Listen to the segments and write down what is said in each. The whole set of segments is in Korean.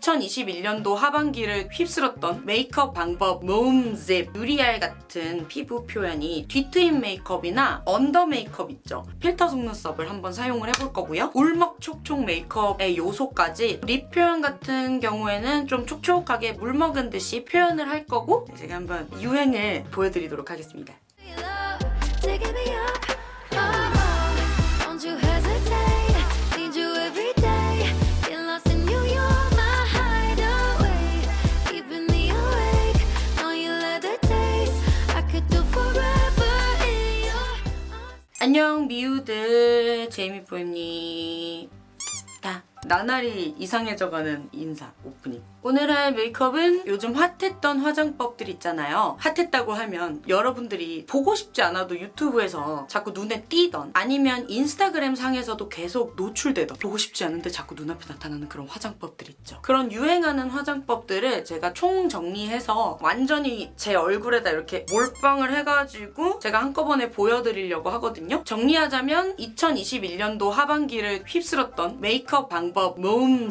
2021년도 하반기를 휩쓸었던 메이크업 방법 모음집 유리알 같은 피부 표현이 뒤트임 메이크업이나 언더 메이크업 있죠. 필터 속눈썹을 한번 사용을 해볼 거고요. 울먹촉촉 메이크업의 요소까지 립 표현 같은 경우에는 좀 촉촉하게 물 먹은 듯이 표현을 할 거고 제가 한번 유행을 보여드리도록 하겠습니다. 안녕 미우들 제이미포입니다. 나날이 이상해져가는 인사 오프닝. 오늘 할 메이크업은 요즘 핫했던 화장법들 있잖아요. 핫했다고 하면 여러분들이 보고 싶지 않아도 유튜브에서 자꾸 눈에 띄던 아니면 인스타그램 상에서도 계속 노출되던 보고 싶지 않은데 자꾸 눈앞에 나타나는 그런 화장법들 있죠. 그런 유행하는 화장법들을 제가 총 정리해서 완전히 제 얼굴에다 이렇게 몰빵을 해가지고 제가 한꺼번에 보여드리려고 하거든요. 정리하자면 2021년도 하반기를 휩쓸었던 메이크업 방법 모음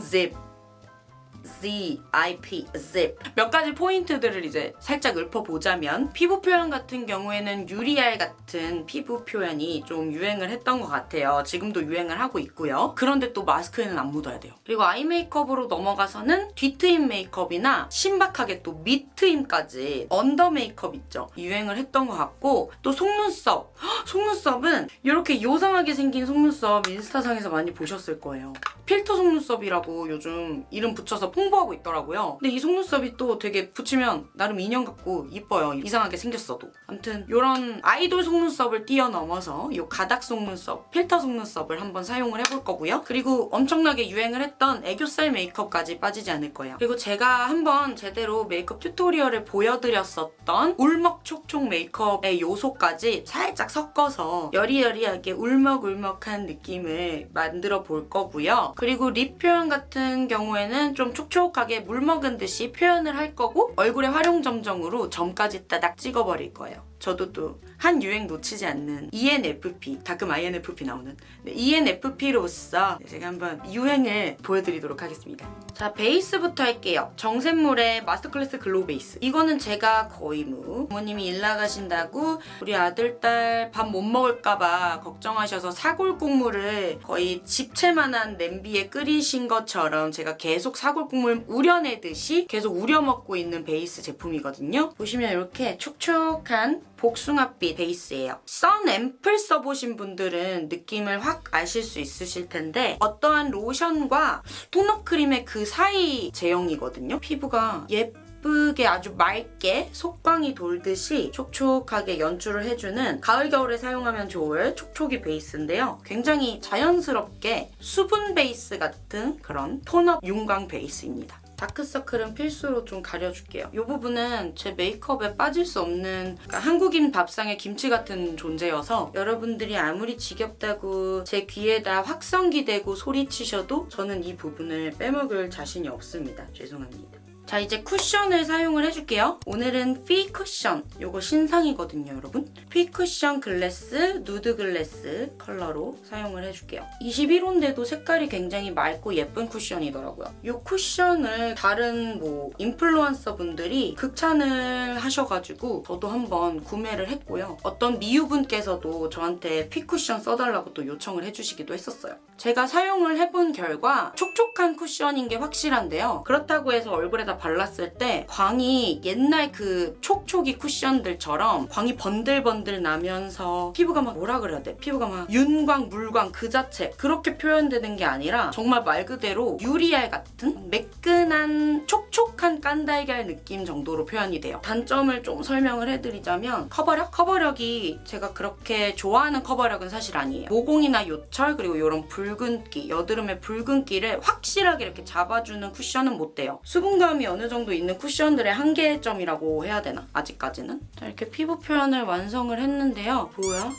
집 Z, IP, Zip 몇 가지 포인트들을 이제 살짝 읊어보자면 피부 표현 같은 경우에는 유리알 같은 피부 표현이 좀 유행을 했던 것 같아요. 지금도 유행을 하고 있고요. 그런데 또 마스크에는 안 묻어야 돼요. 그리고 아이 메이크업으로 넘어가서는 뒤트임 메이크업이나 신박하게 또 밑트임까지 언더 메이크업 있죠. 유행을 했던 것 같고 또 속눈썹. 헉, 속눈썹은 이렇게 요상하게 생긴 속눈썹 인스타상에서 많이 보셨을 거예요. 필터 속눈썹이라고 요즘 이름 붙여서 홍보하고 있더라고요. 근데 이 속눈썹이 또 되게 붙이면 나름 인형 같고 이뻐요. 이상하게 생겼어도. 아무튼 이런 아이돌 속눈썹을 뛰어넘어서 이 가닥 속눈썹, 필터 속눈썹을 한번 사용을 해볼 거고요. 그리고 엄청나게 유행을 했던 애교살 메이크업까지 빠지지 않을 거예요. 그리고 제가 한번 제대로 메이크업 튜토리얼을 보여드렸었던 울먹촉촉 메이크업의 요소까지 살짝 섞어서 여리여리하게 울먹울먹한 느낌을 만들어 볼 거고요. 그리고 립 표현 같은 경우에는 좀 촉촉 하게 물 먹은 듯이 표현을 할 거고 얼굴에 화룡점정으로 점까지 따닥 찍어버릴 거예요. 저도 또 한 유행 놓치지 않는 ENFP, 가끔 INFP 나오는 네, ENFP로서 제가 한번 유행을 보여드리도록 하겠습니다. 자, 베이스부터 할게요. 정샘물의 마스터클래스 글로우 베이스. 이거는 제가 거의 뭐 부모님이 일 나가신다고 우리 아들, 딸 밥 못 먹을까봐 걱정하셔서 사골 국물을 거의 집채만한 냄비에 끓이신 것처럼 제가 계속 사골 국물 우려내듯이 계속 우려 먹고 있는 베이스 제품이거든요. 보시면 이렇게 촉촉한 복숭아빛 베이스예요. 선 앰플 써보신 분들은 느낌을 확 아실 수 있으실 텐데 어떠한 로션과 토너 크림의 그 사이 제형이거든요. 피부가 예쁘게 아주 맑게 속광이 돌듯이 촉촉하게 연출을 해주는 가을 겨울에 사용하면 좋을 촉촉이 베이스인데요. 굉장히 자연스럽게 수분 베이스 같은 그런 톤업 윤광 베이스입니다. 다크서클은 필수로 좀 가려줄게요. 이 부분은 제 메이크업에 빠질 수 없는 그러니까 한국인 밥상의 김치 같은 존재여서 여러분들이 아무리 지겹다고 제 귀에다 확성기 대고 소리치셔도 저는 이 부분을 빼먹을 자신이 없습니다. 죄송합니다. 자 이제 쿠션을 사용을 해줄게요. 오늘은 퓌 쿠션 요거 신상이거든요 여러분. 퓌 쿠션 글래스 누드 글래스 컬러로 사용을 해줄게요. 21호인데도 색깔이 굉장히 맑고 예쁜 쿠션이더라고요. 이 쿠션을 다른 뭐 인플루언서 분들이 극찬을 하셔가지고 저도 한번 구매를 했고요. 어떤 미유분께서도 저한테 퓌 쿠션 써달라고 또 요청을 해주시기도 했었어요. 제가 사용을 해본 결과 촉촉한 쿠션인 게 확실한데요. 그렇다고 해서 얼굴에다 발랐을 때 광이 옛날 그 촉촉이 쿠션들처럼 광이 번들번들 나면서 피부가 막 뭐라 그래야 돼? 피부가 막 윤광, 물광 그 자체 그렇게 표현되는 게 아니라 정말 말 그대로 유리알 같은 매끈한 촉촉한 깐달걀 느낌 정도로 표현이 돼요. 단점을 좀 설명을 해드리자면 커버력? 커버력이 제가 그렇게 좋아하는 커버력은 사실 아니에요. 모공이나 요철 그리고 이런 붉은기, 여드름의 붉은기를 확실하게 이렇게 잡아주는 쿠션은 못 돼요. 수분감이 어느 정도 있는 쿠션들의 한계점이라고 해야 되나? 아직까지는. 자, 이렇게 피부 표현을 완성을 했는데요. 뭐야?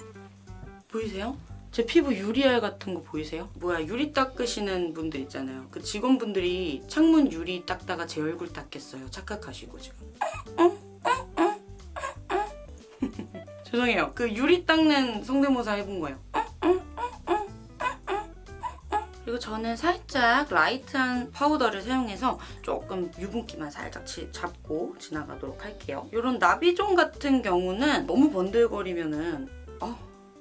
보이세요? 제 피부 유리알 같은 거 보이세요? 뭐야 유리 닦으시는 분들 있잖아요. 그 직원분들이 창문 유리 닦다가 제 얼굴 닦겠어요. 착각하시고 지금. 죄송해요. 그 유리 닦는 성대모사 해본 거예요. 그리고 저는 살짝 light한 파우더를 사용해서 조금 유분기만 살짝 치- 잡고 지나가도록 할게요. 이런 나비존 같은 경우는 너무 번들거리면은 어,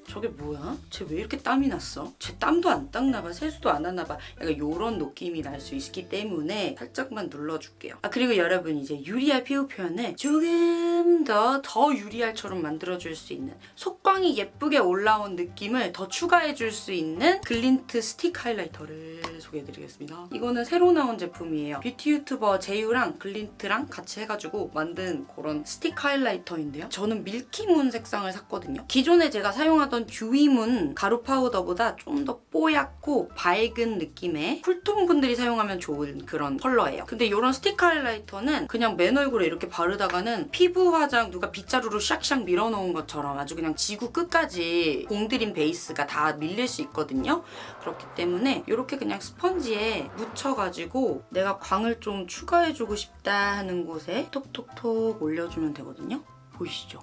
저게 뭐야? 쟤 왜 이렇게 땀이 났어? 쟤 땀도 안 닦나 봐. 세수도 안 하나 봐. 약간 이런 느낌이 날 수 있기 때문에 살짝만 눌러줄게요. 아 그리고 여러분 이제 유리알 피부 표현을 조금 더더 유리알처럼 만들어줄 수 있는 속광이 예쁘게 올라온 느낌을 더 추가해줄 수 있는 글린트 스틱 하이라이터를 소개해드리겠습니다. 이거는 새로 나온 제품이에요. 뷰티 유튜버 제유랑 글린트랑 같이 해가지고 만든 그런 스틱 하이라이터인데요. 저는 밀키문 색상을 샀거든요. 기존에 제가 사용하던 듀이문 가루 파우더보다 좀 더 뽀얗고 밝은 느낌의 쿨톤 분들이 사용하면 좋은 그런 컬러예요. 근데 이런 스틱 하이라이터는 그냥 맨 얼굴에 이렇게 바르다가는 피부 화장 누가 빗자루로 샥샥 밀어놓은 것처럼 아주 그냥 지구 끝까지 공들인 베이스가 다 밀릴 수 있거든요. 그렇기 때문에 이렇게 그냥 스펀지에 묻혀가지고 내가 광을 좀 추가해주고 싶다 하는 곳에 톡톡톡 올려주면 되거든요. 보이시죠?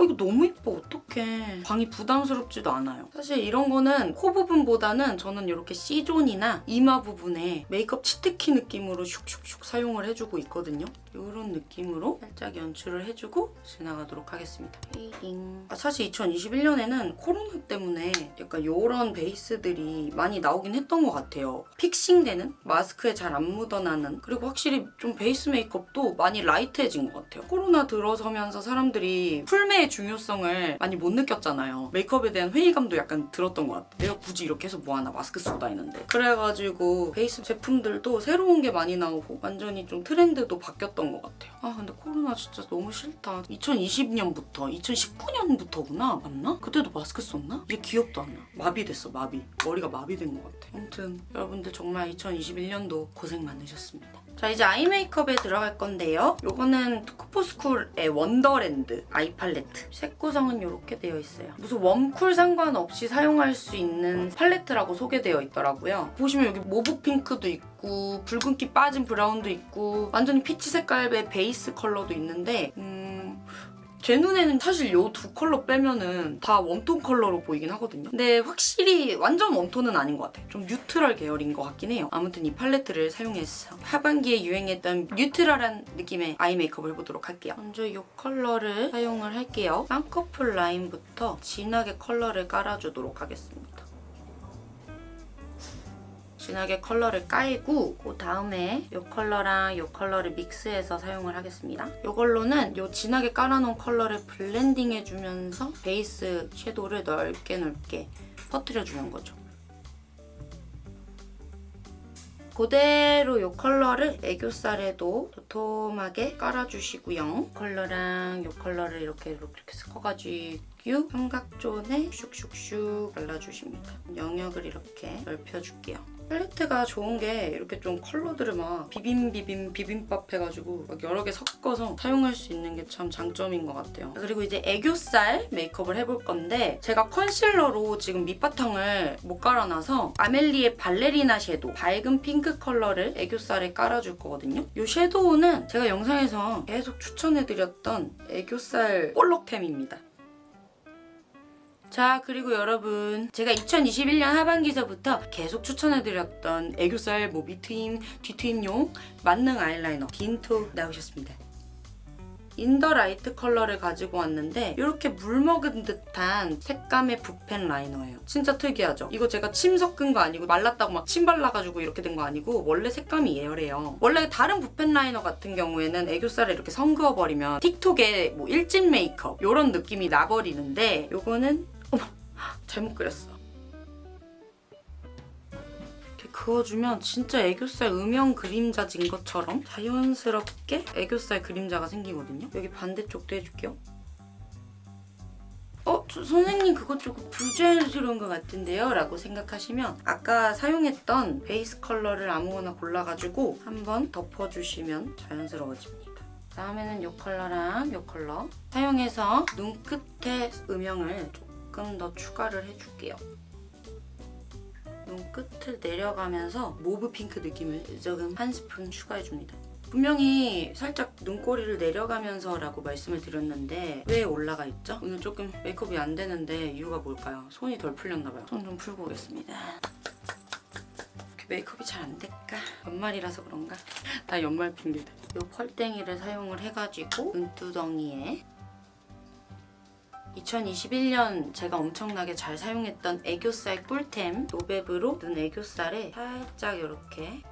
어 이거 너무 예뻐 어떡해. 광이 부담스럽지도 않아요. 사실 이런 거는 코 부분보다는 저는 이렇게 C존이나 이마 부분에 메이크업 치트키 느낌으로 슉슉슉 사용을 해주고 있거든요 이런 느낌으로 살짝 연출을 해주고 지나가도록 하겠습니다. 아, 사실 2021년에는 코로나 때문에 약간 이런 베이스들이 많이 나오긴 했던 것 같아요. fixing되는 마스크에 잘 안 묻어나는 그리고 확실히 좀 베이스 메이크업도 많이 light해진 것 같아요. 코로나 들어서면서 사람들이 풀메의 중요성을 많이 못 느꼈잖아요. 메이크업에 대한 회의감도 약간 들었던 것 같아요. 내가 굳이 이렇게 해서 뭐하나 마스크 쓰고 다니는데. 그래가지고 베이스 제품들도 새로운 게 많이 나오고 완전히 좀 트렌드도 바뀌었던 것 같아요. 아 근데 코로나 진짜 너무 싫다. 2020년부터 2019년부터구나 맞나? 그때도 마스크 썼나? 이게 기억도 안 나. 마비됐어 마비. 머리가 마비된 것 같아. 아무튼 여러분들 정말 2021년도 고생 많으셨습니다 자 이제 아이 메이크업에 들어갈 건데요. 요거는 투쿨포스쿨의 원더랜드 아이 팔레트. 색 구성은 이렇게 되어 있어요. 무슨 웜쿨 상관없이 사용할 수 있는 팔레트라고 소개되어 있더라고요. 보시면 여기 mauve pink도 있고 붉은기 빠진 브라운도 있고 완전히 피치 색깔의 베이스 컬러도 있는데 음... 제 눈에는 사실 이 두 컬러 빼면은 다 웜톤 컬러로 보이긴 하거든요. 근데 확실히 완전 웜톤은 아닌 것 같아요. 좀 neutral 계열인 것 같긴 해요. 아무튼 이 팔레트를 사용해서 하반기에 유행했던 neutral한 느낌의 아이 메이크업을 해보도록 할게요. 먼저 이 컬러를 사용을 할게요. 쌍꺼풀 라인부터 진하게 컬러를 깔아주도록 하겠습니다. 진하게 컬러를 깔고 그 다음에 이 컬러랑 이 컬러를 mix해서 사용을 하겠습니다. 이걸로는 이 진하게 깔아놓은 컬러를 blending 해주면서 베이스 섀도우를 넓게 넓게 퍼뜨려주는 거죠. 그대로 이 컬러를 애교살에도 도톰하게 깔아주시고요. 컬러랑 이 컬러를 이렇게, 이렇게 섞어가지고 삼각존에 슉슉슉 발라주십니다. 영역을 이렇게 넓혀줄게요. 팔레트가 좋은 게 이렇게 좀 컬러들을 막 비빔 비빔 비빔밥 해가지고 막 여러 개 섞어서 사용할 수 있는 게 참 장점인 것 같아요. 그리고 이제 애교살 메이크업을 해볼 건데 제가 컨실러로 지금 밑바탕을 못 깔아놔서 아멜리의 발레리나 섀도우 밝은 핑크 컬러를 애교살에 깔아줄 거거든요. 이 섀도우는 제가 영상에서 계속 추천해드렸던 애교살 볼록템입니다. 자 그리고 여러분 제가 2021년 하반기서부터 계속 추천해드렸던 애교살 뭐 밑트임, 뒤트임용 만능 아이라이너 딘토 나오셨습니다. 인더 라이트 컬러를 가지고 왔는데 이렇게 물 먹은 듯한 색감의 붓펜 라이너예요. 진짜 특이하죠? 이거 제가 침 섞은 거 아니고 말랐다고 막 침 발라가지고 이렇게 된 거 아니고 원래 색감이 얘래요. 원래 다른 붓펜 라이너 같은 경우에는 애교살에 이렇게 선 그어버리면 틱톡의 뭐 일진 메이크업 이런 느낌이 나버리는데 이거는 어머 잘못 그렸어. 이렇게 그어주면 진짜 애교살 음영 그림자진 것처럼 자연스럽게 애교살 그림자가 생기거든요. 여기 반대쪽도 해줄게요. 어? 저 선생님 그거 조금 부자연스러운 것 같은데요? 라고 생각하시면 아까 사용했던 베이스 컬러를 아무거나 골라가지고 한번 덮어주시면 자연스러워집니다. 다음에는 이 컬러랑 이 컬러 사용해서 눈 끝에 음영을 조금 더 추가를 해줄게요. 눈끝을 내려가면서 mauve pink 느낌을 조금 한 스푼 추가해줍니다. 분명히 살짝 눈꼬리를 내려가면서 라고 말씀을 드렸는데 왜 올라가 있죠? 오늘 조금 메이크업이 안 되는데 이유가 뭘까요? 손이 덜 풀렸나 봐요. 손 좀 풀고 오겠습니다. 메이크업이 잘 안 될까? 연말이라서 그런가? 다 연말 핑계들. 이 펄땡이를 사용을 해가지고 눈두덩이에 2021년 제가 엄청나게 잘 사용했던 애교살 꿀템 노베브로 눈 애교살에 살짝 이렇게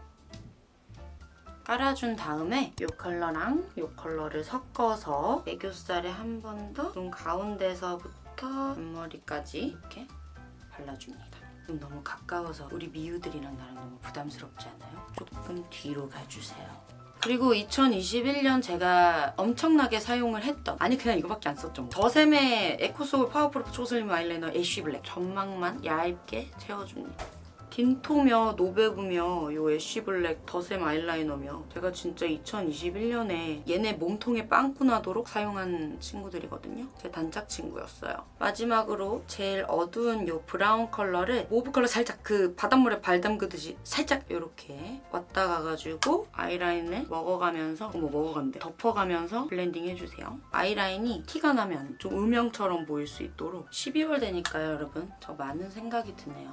깔아준 다음에 이 컬러랑 이 컬러를 섞어서 애교살에 한 번 더 눈 가운데서부터 앞머리까지 이렇게 발라줍니다. 눈 너무 가까워서 우리 미우들이랑 나랑 너무 부담스럽지 않아요? 조금 뒤로 가주세요. 그리고 2021년 제가 엄청나게 사용을 했던 아니 그냥 이거밖에 안 썼죠 뭐. 더샘의 에코소울 파워프루프 초슬림 아이라이너 ash black 점막만 얇게 채워줍니다 딘토며 노베브며 요 ash black 더샘 아이라이너며 제가 진짜 2021년에 얘네 몸통에 빵꾸 나도록 사용한 친구들이거든요. 제 단짝 친구였어요. 마지막으로 제일 어두운 요 브라운 컬러를 mauve 컬러 살짝 그 바닷물에 발 담그듯이 살짝 이렇게 왔다 가가지고 아이라인을 먹어가면서 어머 먹어간대 덮어가면서 블렌딩 해주세요. 아이라인이 티가 나면 좀 음영처럼 보일 수 있도록 12월 되니까요 여러분 저 많은 생각이 드네요.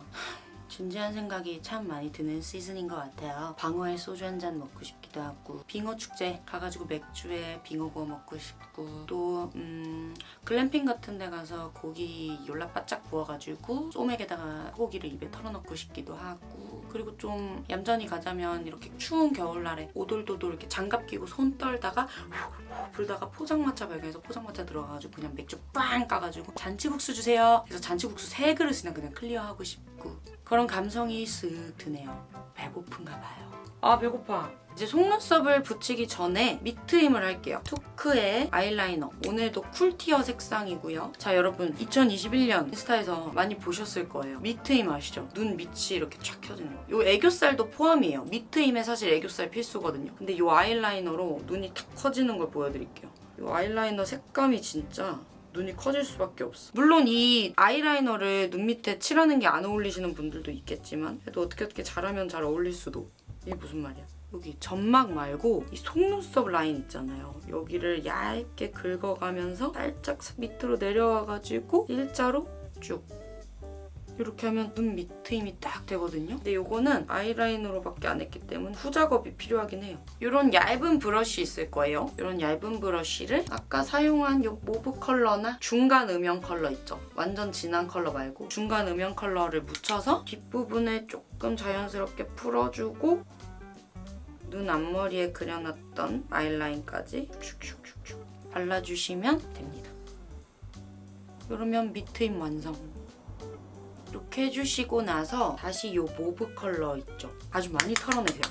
진지한 생각이 참 많이 드는 시즌인 것 같아요. 방어에 소주 한 잔 먹고 싶기도 하고 빙어 축제 가가지고 맥주에 빙어 구워 먹고 싶고 또 음, 글램핑 같은 데 가서 고기 열라 바짝 구워가지고 소맥에다가 고기를 입에 털어넣고 싶기도 하고 그리고 좀 얌전히 가자면 이렇게 추운 겨울날에 오돌도돌 이렇게 장갑 끼고 손 떨다가 후 불다가 포장마차 발견해서 포장마차 들어가가지고 그냥 맥주 빵 까가지고 잔치국수 주세요. 그래서 잔치국수 세 그릇이나 그냥 클리어하고 싶고 그런 감성이 쓱 드네요. 배고픈가 봐요. 아 배고파. 이제 속눈썹을 붙이기 전에 밑트임을 할게요. 투크의 아이라이너. 오늘도 쿨티어 색상이고요. 자 여러분 2021년 인스타에서 많이 보셨을 거예요. 밑트임 아시죠? 눈 밑이 이렇게 쫙 켜지는 거. 요 애교살도 포함이에요. 밑트임에 사실 애교살 필수거든요. 근데 요 아이라이너로 눈이 탁 커지는 걸 보여드릴게요. 요 아이라이너 색감이 진짜 눈이 커질 수밖에 없어. 물론 이 아이라이너를 눈 밑에 칠하는 게 안 어울리시는 분들도 있겠지만 그래도 어떻게 어떻게 잘하면 잘 어울릴 수도. 이게 무슨 말이야? 여기 점막 말고 이 속눈썹 라인 있잖아요. 여기를 얇게 긁어가면서 살짝 밑으로 내려와가지고 일자로 쭉 이렇게 하면 눈 밑트임이 딱 되거든요. 근데 이거는 아이라인으로밖에 안 했기 때문에 후작업이 필요하긴 해요. 이런 얇은 브러쉬 있을 거예요. 이런 얇은 브러쉬를 아까 사용한 이 mauve 컬러나 중간 음영 컬러 있죠. 완전 진한 컬러 말고 중간 음영 컬러를 묻혀서 뒷부분에 조금 자연스럽게 풀어주고 눈 앞머리에 그려놨던 아이라인까지 슉슉슉슉 발라주시면 됩니다. 그러면 밑트임 완성. 이렇게 해주시고 나서 다시 이 mauve 컬러 있죠? 아주 많이 털어내세요.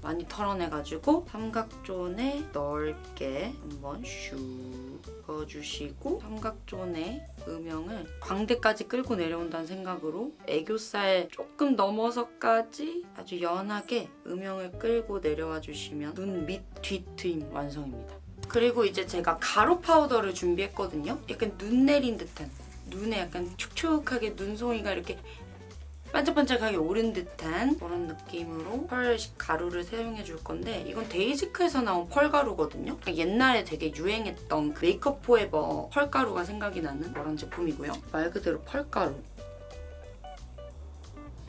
많이 털어내가지고 삼각존에 넓게 한번 슉 그어주시고 삼각존의 음영을 광대까지 끌고 내려온다는 생각으로 애교살 조금 넘어서까지 아주 연하게 음영을 끌고 내려와 주시면 눈 밑 뒤트임 완성입니다. 그리고 이제 제가 가루 파우더를 준비했거든요. 약간 눈 내린 듯한 눈에 약간 촉촉하게 눈송이가 이렇게 반짝반짝하게 오른 듯한 그런 느낌으로 펄 가루를 사용해 줄 건데 이건 데이지크에서 나온 펄 가루거든요. 옛날에 되게 유행했던 그 메이크업 포에버 펄 가루가 생각이 나는 그런 제품이고요. 말 그대로 펄 가루.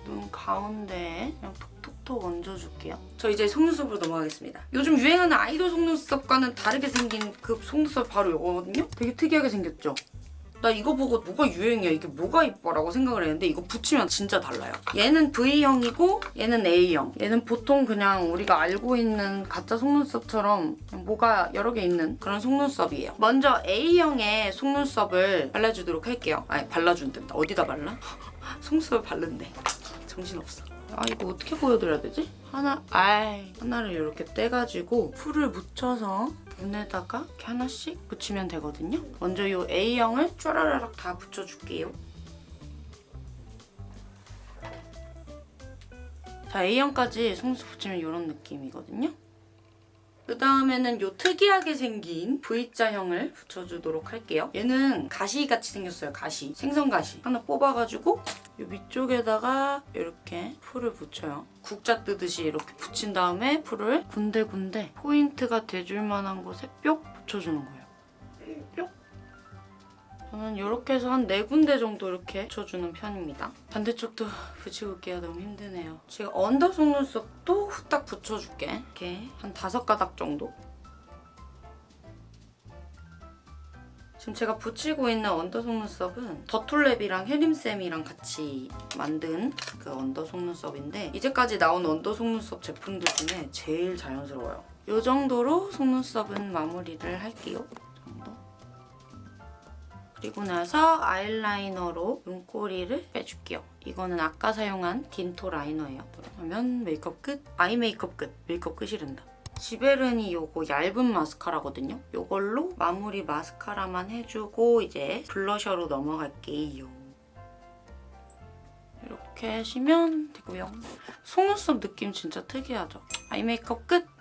눈 가운데에 그냥 톡톡톡 얹어줄게요. 저 이제 속눈썹으로 넘어가겠습니다. 요즘 유행하는 아이돌 속눈썹과는 다르게 생긴 그 속눈썹 바로 이거거든요? 되게 특이하게 생겼죠? 나 이거 보고 뭐가 유행이야 이게 뭐가 이뻐라고 생각을 했는데 이거 붙이면 진짜 달라요. 얘는 V형이고 얘는 A형. 얘는 보통 그냥 우리가 알고 있는 가짜 속눈썹처럼 뭐가 여러 개 있는 그런 속눈썹이에요. 먼저 A형의 속눈썹을 발라주도록 할게요. 아니 발라준댄다. 어디다 발라? 속눈썹을 바른대. 정신없어. 아 이거 어떻게 보여드려야 되지? 하나, 아이 하나를 이렇게 떼가지고 풀을 묻혀서 눈에다가 이렇게 하나씩 붙이면 되거든요. 먼저 이 A형을 쫘라라락 다 붙여줄게요. 자, A형까지 속눈썹 붙이면 이런 느낌이거든요. 그 다음에는 이 특이하게 생긴 V자형을 붙여주도록 할게요. 얘는 가시같이 생겼어요, 가시. 생선가시. 하나 뽑아가지고 이 위쪽에다가 이렇게 풀을 붙여요. 국자 뜨듯이 이렇게 붙인 다음에 풀을 군데군데 포인트가 돼줄 만한 곳에 뿅 붙여주는 거예요. 뿅. 저는 이렇게 해서 한 네 군데 정도 이렇게 붙여주는 편입니다. 반대쪽도 붙이고 올게요. 너무 힘드네요. 지금 언더 속눈썹도 후딱 붙여줄게. 이렇게 한 다섯 가닥 정도. 지금 제가 붙이고 있는 언더 속눈썹은 더툴랩이랑 혜림쌤이랑 같이 만든 그 언더 속눈썹인데 이제까지 나온 언더 속눈썹 제품들 중에 제일 자연스러워요. 이 정도로 속눈썹은 마무리를 할게요. 그리고 나서 아이라이너로 눈꼬리를 빼줄게요. 이거는 아까 사용한 딘토 라이너예요. 그러면 메이크업 끝, 아이 메이크업 끝, 메이크업 끝이란다. 지베르니 요거 얇은 마스카라거든요. 요걸로 마무리 마스카라만 해주고 이제 블러셔로 넘어갈게요. 이렇게 하시면 되고요. 속눈썹 느낌 진짜 특이하죠? 아이 메이크업 끝!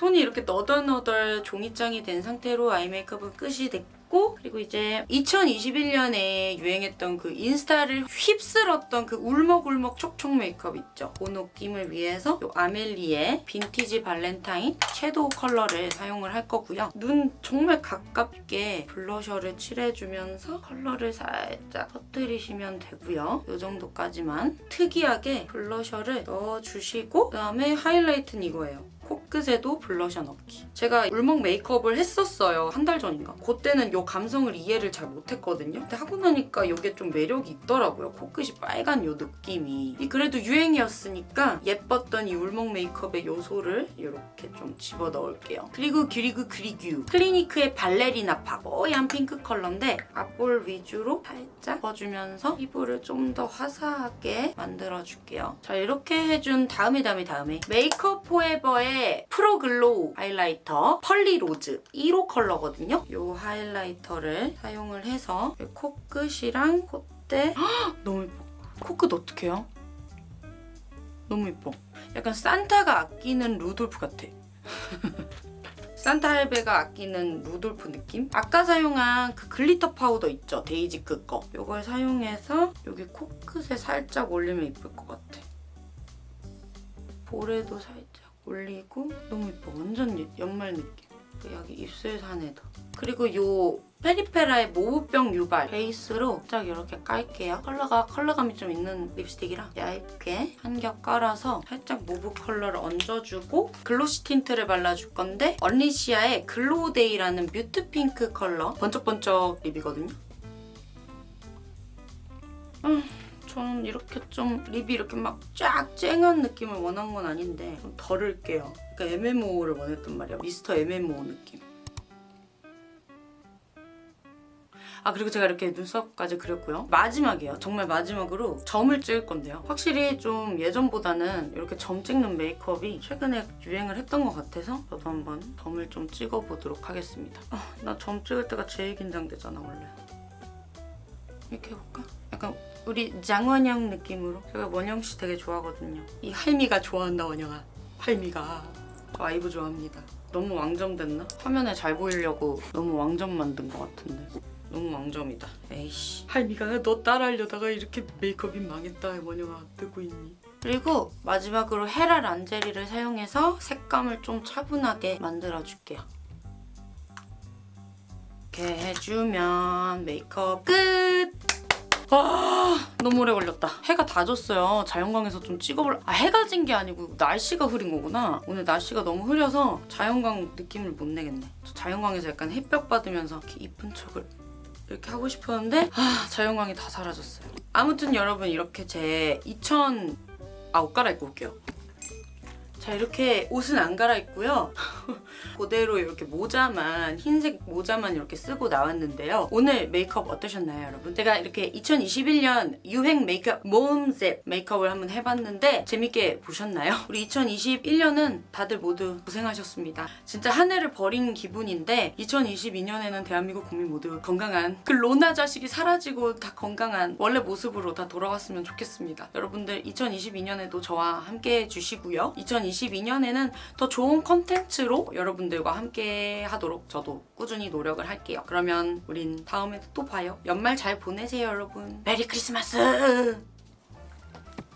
손이 이렇게 너덜너덜 종이장이 된 상태로 아이 메이크업은 끝이 됐고 그리고 이제 2021년에 유행했던 그 인스타를 휩쓸었던 그 울먹울먹 촉촉 메이크업 있죠? 그 느낌을 위해서 이 아멜리의 빈티지 발렌타인 섀도우 컬러를 사용을 할 거고요. 눈 정말 가깝게 블러셔를 칠해주면서 컬러를 살짝 퍼뜨리시면 되고요. 이 정도까지만 특이하게 블러셔를 넣어주시고 그다음에 하이라이트는 이거예요. 코끝에도 블러셔 넣기. 제가 울먹 메이크업을 했었어요. 한 달 전인가. 그때는 이 감성을 이해를 잘 못했거든요. 근데 하고 나니까 이게 좀 매력이 있더라고요. 코끝이 빨간 이 느낌이. 이 그래도 유행이었으니까 예뻤던 이 울먹 메이크업의 요소를 이렇게 좀 집어넣을게요. 그리고 그리고 그리규. 클리니크의 발레리나 팝. 뽀얀 핑크 컬러인데 앞볼 위주로 살짝 넣어주면서 피부를 좀 더 화사하게 만들어줄게요. 자 이렇게 해준 다음에 다음에 다음에 메이크업 포에버의 프로글로우 하이라이터 펄리 로즈 1호 컬러거든요. 이 하이라이터를 사용을 해서 코끝이랑 콧대 헉, 너무 예뻐. 코끝 어떡해요? 너무 예뻐. 약간 산타가 아끼는 루돌프 같아. 산타 할배가 아끼는 루돌프 느낌? 아까 사용한 그 glitter 파우더 있죠? 데이지크 거. 이걸 사용해서 여기 코끝에 살짝 올리면 예쁠 것 같아. 볼에도 살짝 올리고 너무 예뻐. 완전 예- 연말 느낌. 여기 입술 산에도. 그리고 이 페리페라의 mauve병 유발 베이스로 딱 이렇게 깔게요. 컬러가 컬러감이 좀 있는 립스틱이라 얇게 한 겹 깔아서 살짝 mauve 컬러를 얹어주고 glossy tint를 발라줄 건데 언리시아의 글로우데이라는 mute 핑크 컬러 번쩍번쩍 립이거든요. 음, 저는 이렇게 좀 립이 이렇게 막 쫙 쨍한 느낌을 원한 건 아닌데 좀 덜을게요. 그러니까 MMO를 원했단 말이야. 미스터 MMO 느낌. 아 그리고 제가 이렇게 눈썹까지 그렸고요. 마지막이에요. 정말 마지막으로 점을 찍을 건데요. 확실히 좀 예전보다는 이렇게 점 찍는 메이크업이 최근에 유행을 했던 것 같아서 저도 한번 점을 좀 찍어보도록 하겠습니다. 아, 나 점 찍을 때가 제일 긴장되잖아 원래. 이렇게 해볼까? 약간 우리 장원영 느낌으로 제가 원영 씨 되게 좋아하거든요. 이 할미가 좋아한다 원영아. 할미가 저 아이브 좋아합니다. 너무 왕점 됐나? 화면에 잘 보이려고 너무 왕점 만든 것 같은데. 너무 왕점이다. 에이씨. 할미가 너 따라하려다가 이렇게 메이크업이 망했다. 원영아 듣고 있니? 그리고 마지막으로 헤라 란제리를 사용해서 색감을 좀 차분하게 만들어줄게요. 이렇게 해주면 메이크업 끝! 아 너무 오래 걸렸다. 해가 다 졌어요. 자연광에서 좀 찍어볼. 아 해가 진 게 아니고 날씨가 흐린 거구나. 오늘 날씨가 너무 흐려서 자연광 느낌을 못 내겠네. 저 자연광에서 약간 햇볕 받으면서 이렇게 이쁜 척을 이렇게 하고 싶었는데 아 자연광이 다 사라졌어요. 아무튼 여러분 이렇게 제 2000... 아 옷 갈아입고 올게요. 자 이렇게 옷은 안 갈아입고요. 그대로 이렇게 모자만 흰색 모자만 이렇게 쓰고 나왔는데요. 오늘 메이크업 어떠셨나요 여러분? 제가 이렇게 2021년 유행 메이크업 모음셉 메이크업을 한번 해봤는데 재밌게 보셨나요? 우리 2021년은 다들 모두 고생하셨습니다. 진짜 한 해를 버린 기분인데 2022년에는 대한민국 국민 모두 건강한 그 로나 자식이 사라지고 다 건강한 원래 모습으로 다 돌아왔으면 좋겠습니다. 여러분들 2022년에도 저와 함께 해주시고요. 2022년에는 더 좋은 컨텐츠로 여러분들과 함께 하도록 저도 꾸준히 노력을 할게요. 그러면 우린 다음에 또 봐요. 연말 잘 보내세요, 여러분. 메리 크리스마스!